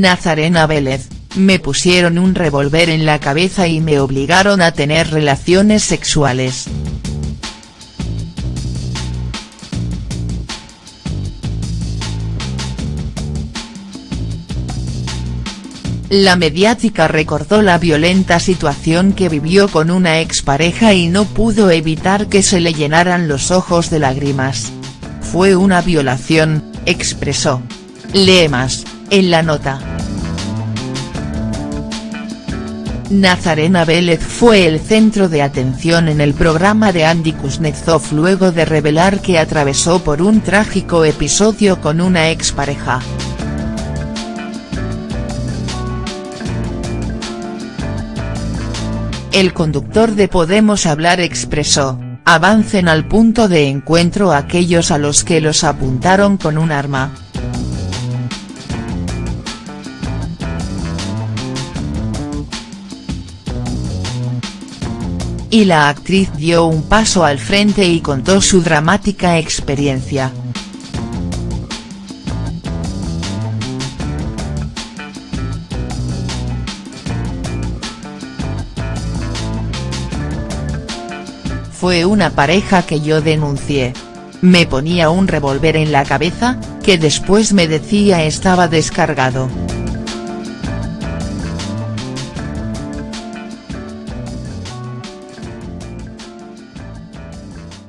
Nazarena Vélez, me pusieron un revólver en la cabeza y me obligaron a tener relaciones sexuales. La mediática recordó la violenta situación que vivió con una expareja y no pudo evitar que se le llenaran los ojos de lágrimas. Fue una violación, expresó. Lee más, en la nota. Nazarena Vélez fue el centro de atención en el programa de Andy Kuznetsov luego de revelar que atravesó por un trágico episodio con una expareja. El conductor de Podemos Hablar expresó, avancen al punto de encuentro aquellos a los que los apuntaron con un arma. Y la actriz dio un paso al frente y contó su dramática experiencia. Fue una pareja que yo denuncié. Me ponía un revólver en la cabeza, que después me decía estaba descargado.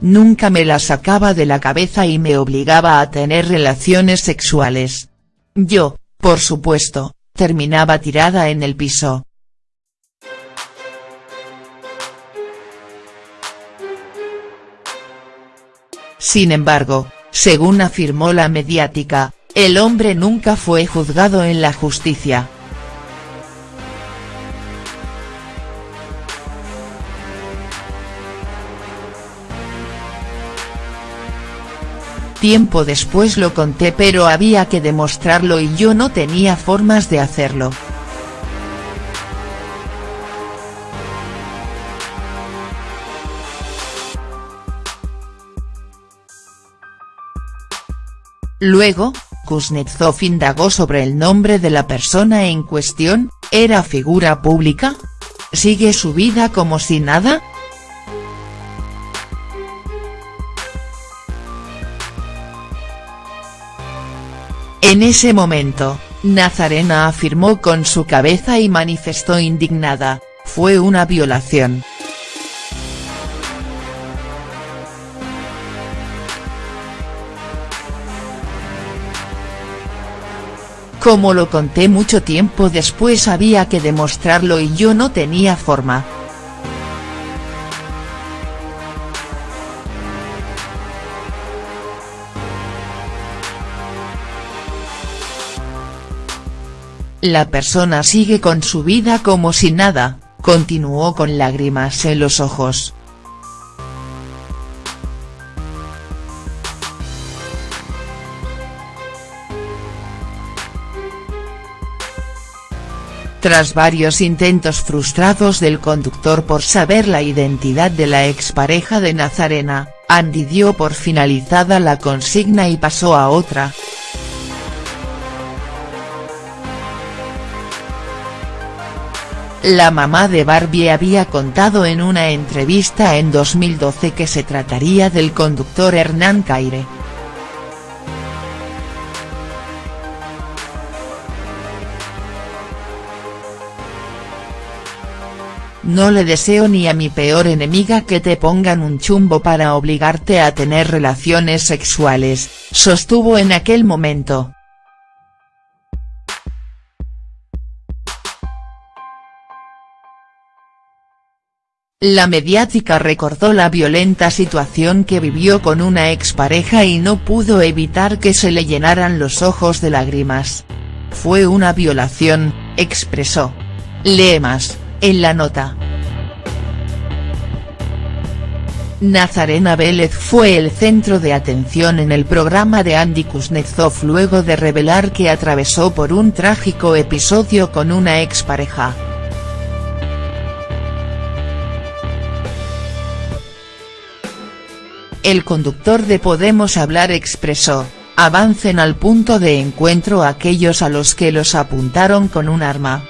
Nunca me la sacaba de la cabeza y me obligaba a tener relaciones sexuales. Yo, por supuesto, terminaba tirada en el piso. Sin embargo, según afirmó la mediática, el hombre nunca fue juzgado en la justicia. Tiempo después lo conté pero había que demostrarlo y yo no tenía formas de hacerlo. Luego, Kuznetsov indagó sobre el nombre de la persona en cuestión, ¿era figura pública? ¿Sigue su vida como si nada?. En ese momento, Nazarena afirmó con su cabeza y manifestó indignada, fue una violación. Como lo conté mucho tiempo después había que demostrarlo y yo no tenía forma. La persona sigue con su vida como si nada, continuó con lágrimas en los ojos. Tras varios intentos frustrados del conductor por saber la identidad de la expareja de Nazarena, Andy dio por finalizada la consigna y pasó a otra. La mamá de Barbie había contado en una entrevista en 2012 que se trataría del conductor Hernán Caire. No le deseo ni a mi peor enemiga que te pongan un chumbo para obligarte a tener relaciones sexuales, sostuvo en aquel momento. La mediática recordó la violenta situación que vivió con una expareja y no pudo evitar que se le llenaran los ojos de lágrimas. Fue una violación, expresó. Lee más en la nota. Nazarena Vélez fue el centro de atención en el programa de Andy Kuznetsov luego de revelar que atravesó por un trágico episodio con una expareja. El conductor de Podemos Hablar expresó, avancen al punto de encuentro aquellos a los que los apuntaron con un arma.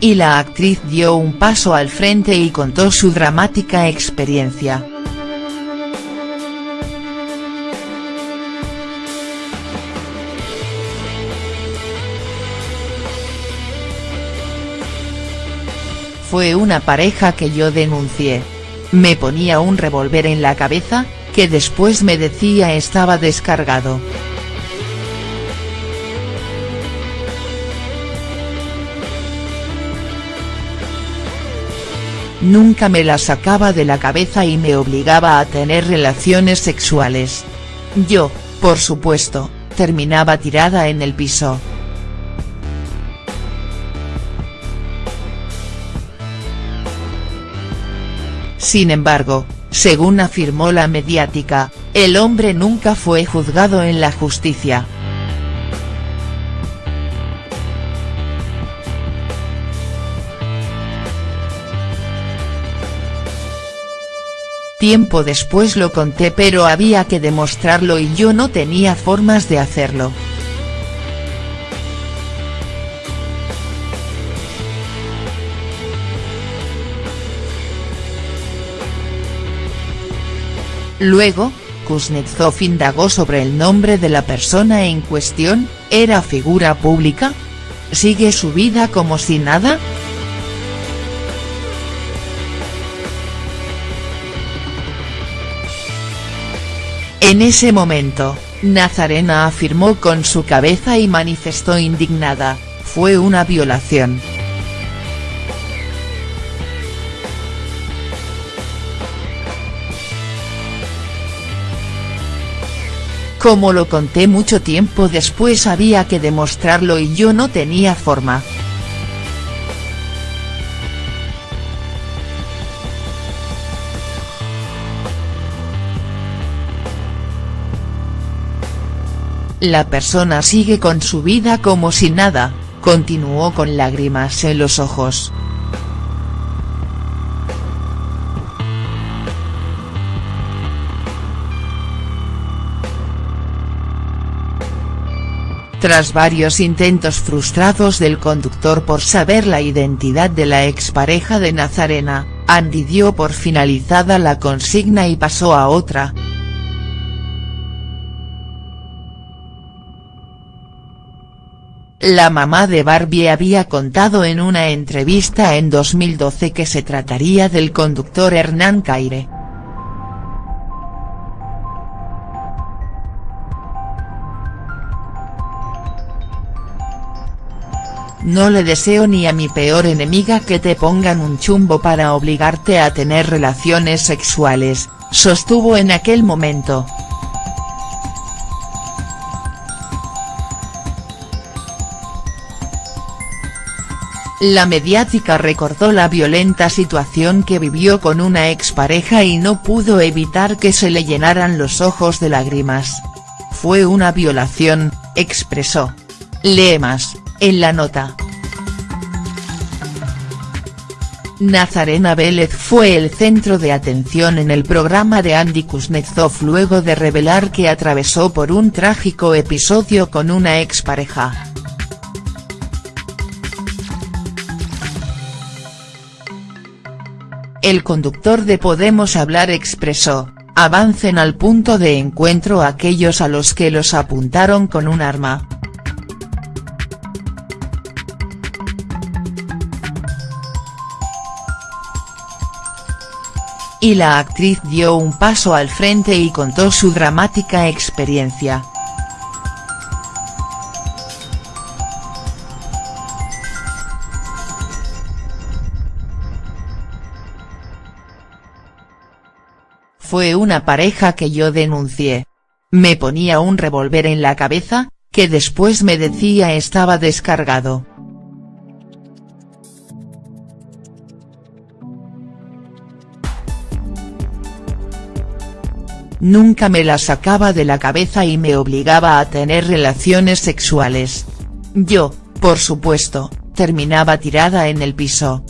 Y la actriz dio un paso al frente y contó su dramática experiencia. Fue una pareja que yo denuncié. Me ponía un revólver en la cabeza, que después me decía estaba descargado. Nunca me la sacaba de la cabeza y me obligaba a tener relaciones sexuales. Yo, por supuesto, terminaba tirada en el piso. Sin embargo, según afirmó la mediática, el hombre nunca fue juzgado en la justicia. Tiempo después lo conté pero había que demostrarlo y yo no tenía formas de hacerlo. Luego, Kuznetsov indagó sobre el nombre de la persona en cuestión, ¿era figura pública? ¿Sigue su vida como si nada?. En ese momento, Nazarena afirmó con su cabeza y manifestó indignada, fue una violación. Como lo conté mucho tiempo después había que demostrarlo y yo no tenía forma. La persona sigue con su vida como si nada, continuó con lágrimas en los ojos. Tras varios intentos frustrados del conductor por saber la identidad de la expareja de Nazarena, Andy dio por finalizada la consigna y pasó a otra. La mamá de Barbie había contado en una entrevista en 2012 que se trataría del conductor Hernán Caire. No le deseo ni a mi peor enemiga que te pongan un chumbo para obligarte a tener relaciones sexuales, sostuvo en aquel momento. La mediática recordó la violenta situación que vivió con una expareja y no pudo evitar que se le llenaran los ojos de lágrimas. Fue una violación, expresó. Lee más. En la nota. Nazarena Vélez fue el centro de atención en el programa de Andy Kuznetsov luego de revelar que atravesó por un trágico episodio con una expareja. El conductor de Podemos Hablar expresó, avancen al punto de encuentro aquellos a los que los apuntaron con un arma. Y la actriz dio un paso al frente y contó su dramática experiencia. Fue una pareja que yo denuncié. Me ponía un revólver en la cabeza, que después me decía estaba descargado. nunca me la sacaba de la cabeza y me obligaba a tener relaciones sexuales. Yo, por supuesto, terminaba tirada en el piso.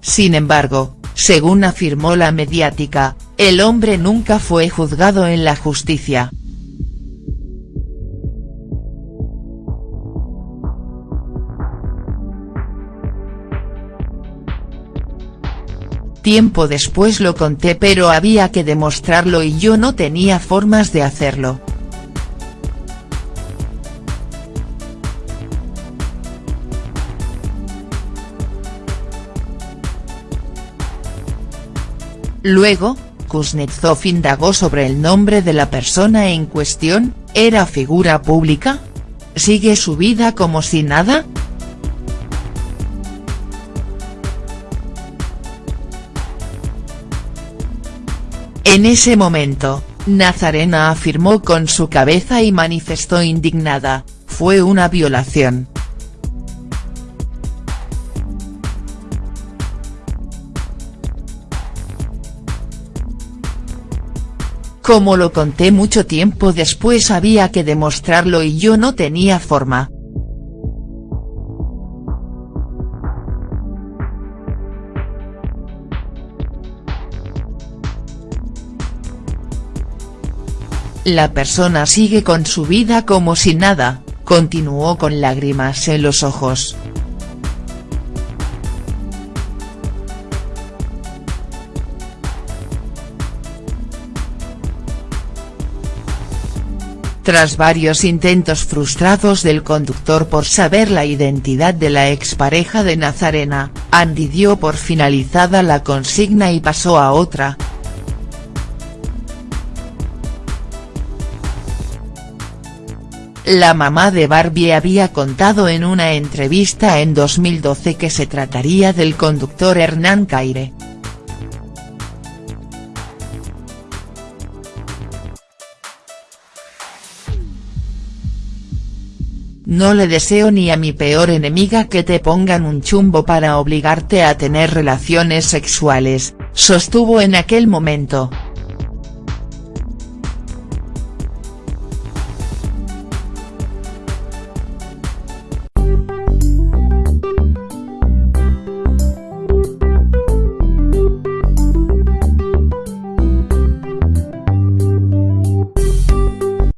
Sin embargo, según afirmó la mediática, el hombre nunca fue juzgado en la justicia. Tiempo después lo conté pero había que demostrarlo y yo no tenía formas de hacerlo. Luego, Kuznetsov indagó sobre el nombre de la persona en cuestión, ¿era figura pública? ¿Sigue su vida como si nada?. En ese momento, Nazarena afirmó con su cabeza y manifestó indignada, fue una violación. Como lo conté mucho tiempo después había que demostrarlo y yo no tenía forma. La persona sigue con su vida como si nada, continuó con lágrimas en los ojos. Tras varios intentos frustrados del conductor por saber la identidad de la expareja de Nazarena, Andy dio por finalizada la consigna y pasó a otra. La mamá de Barbie había contado en una entrevista en 2012 que se trataría del conductor Hernán Caire. No le deseo ni a mi peor enemiga que te pongan un chumbo para obligarte a tener relaciones sexuales, sostuvo en aquel momento.